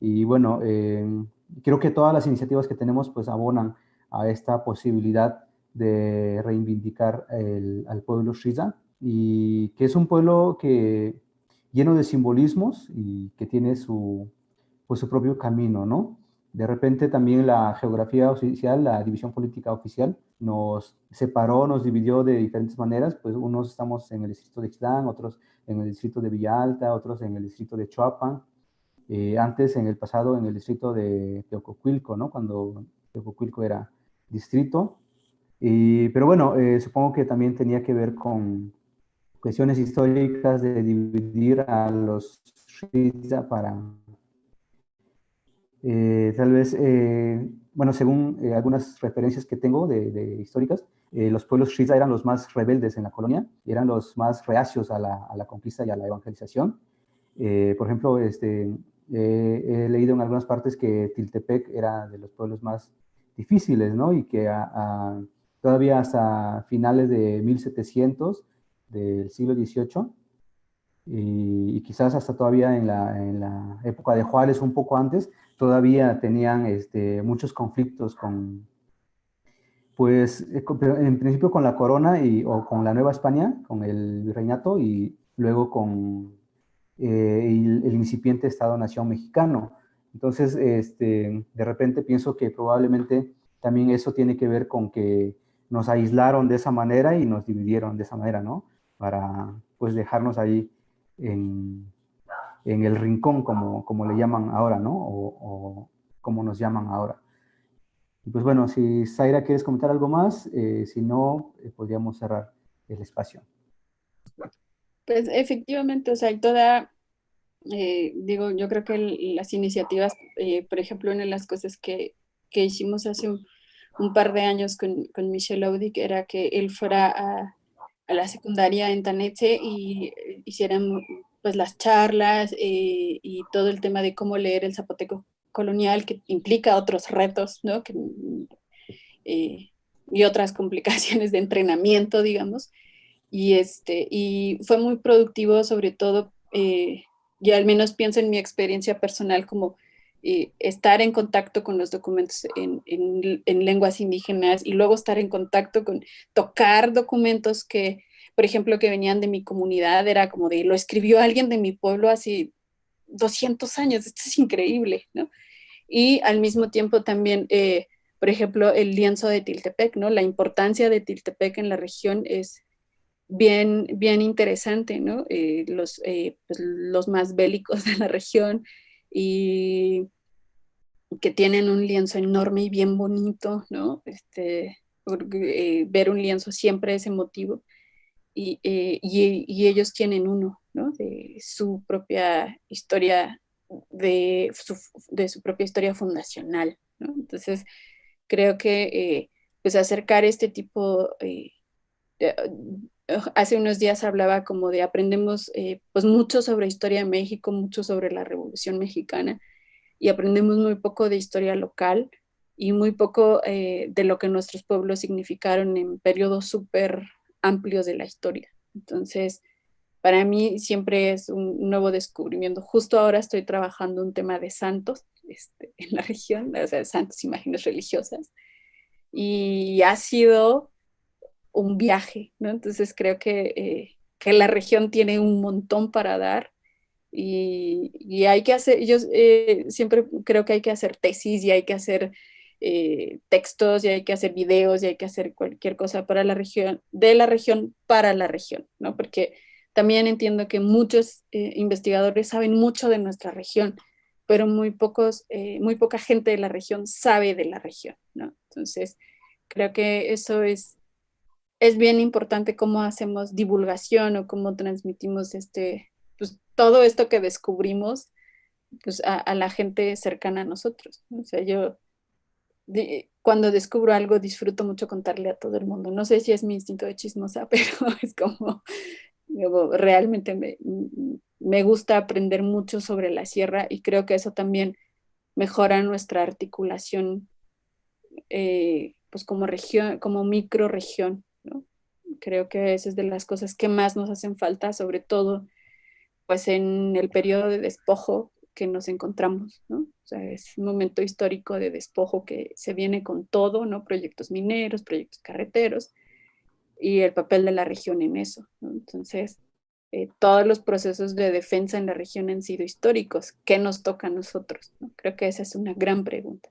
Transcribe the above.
Y bueno, creo que todas las iniciativas que tenemos pues abonan a esta posibilidad de reivindicar al pueblo Shiza y que es un pueblo que lleno de simbolismos y que tiene su, pues, su propio camino, ¿no? De repente también la geografía oficial, la división política oficial, nos separó, nos dividió de diferentes maneras, pues unos estamos en el distrito de Ixtlán, otros en el distrito de Villa Alta, otros en el distrito de Chuapan, eh, antes en el pasado en el distrito de Teococuilco, ¿no? Cuando Teococuilco era distrito. Y, pero bueno, eh, supongo que también tenía que ver con cuestiones históricas de dividir a los Shiza para, eh, tal vez, bueno, según algunas referencias que tengo de, históricas, los pueblos Shiza eran los más rebeldes en la colonia, eran los más reacios a la conquista y a la evangelización. por ejemplo, este, he leído en algunas partes que Tiltepec era de los pueblos más difíciles, ¿no? Y que todavía hasta finales de 1700 del siglo XVIII y, quizás hasta todavía en la, época de Juárez, un poco antes, todavía tenían este, muchos conflictos con, pues, eh, en principio con la corona y, o con la Nueva España, con el virreinato y luego con eh, el, incipiente Estado-Nación mexicano. Entonces, este, de repente pienso que probablemente también eso tiene que ver con que nos aislaron de esa manera y nos dividieron de esa manera, ¿no? Para, pues, dejarnos ahí en, en el rincón, como, como le llaman ahora, ¿no? O, como nos llaman ahora. pues bueno, si Zaira quieres comentar algo más, eh, si no, eh, podríamos cerrar el espacio. Pues efectivamente, o sea, hay toda, eh, digo, yo creo que las iniciativas, eh, por ejemplo, una de las cosas que, que hicimos hace un, par de años con, con Michel Audic era que él fuera a, la secundaria en Tanetse y eh, hicieran pues las charlas y todo el tema de cómo leer el zapoteco colonial que implica otros retos, ¿no? Que, y otras complicaciones de entrenamiento, digamos y, este, y fue muy productivo, sobre todo, eh, y al menos pienso en mi experiencia personal como eh, estar en contacto con los documentos en, en, lenguas indígenas y luego estar en contacto con tocar documentos que, por ejemplo, que venían de mi comunidad, era como de, lo escribió alguien de mi pueblo hace 200 años, esto es increíble, ¿no? Y al mismo tiempo también, eh, por ejemplo, el lienzo de Tiltepec, ¿no? La importancia de Tiltepec en la región es, bien, bien interesante, ¿no? Eh, los, eh, pues, los más bélicos de la región y que tienen un lienzo enorme y bien bonito, ¿no? Este, eh, ver un lienzo siempre es emotivo y, y, ellos tienen uno, ¿no? De su propia historia, de su, de su propia historia fundacional, ¿no? Entonces, creo que pues acercar este tipo hace unos días hablaba como de aprendemos eh, pues mucho sobre historia de México, mucho sobre la Revolución Mexicana y aprendemos muy poco de historia local y muy poco eh, de lo que nuestros pueblos significaron en periodos súper amplios de la historia. Entonces, para mí siempre es un nuevo descubrimiento. Justo ahora estoy trabajando un tema de santos este, en la región, o sea, santos, imágenes religiosas, y ha sido un viaje, ¿no? Entonces creo que, eh, que la región tiene un montón para dar y, hay que hacer, yo eh, siempre creo que hay que hacer tesis y hay que hacer eh, textos y hay que hacer videos y hay que hacer cualquier cosa para la región, de la región para la región, ¿no? Porque también entiendo que muchos investigadores saben mucho de nuestra región, pero muy, pocos, muy poca gente de la región sabe de la región, ¿no? Entonces, creo que eso es es bien importante cómo hacemos divulgación o cómo transmitimos este, pues, todo esto que descubrimos pues, a, la gente cercana a nosotros. O sea, yo cuando descubro algo disfruto mucho contarle a todo el mundo. No sé si es mi instinto de chismosa, pero es como, realmente me, me gusta aprender mucho sobre la sierra y creo que eso también mejora nuestra articulación eh, pues como región, como microregión Creo que esa es de las cosas que más nos hacen falta, sobre todo pues en el periodo de despojo, que nos encontramos, ¿no? O sea, es un momento histórico de despojo que se viene con todo, ¿no? Proyectos mineros, proyectos carreteros, y el papel de la región en eso, ¿no? Entonces, eh, todos los procesos de defensa en la región han sido históricos. ¿Qué nos toca a nosotros? Creo que esa es una gran pregunta.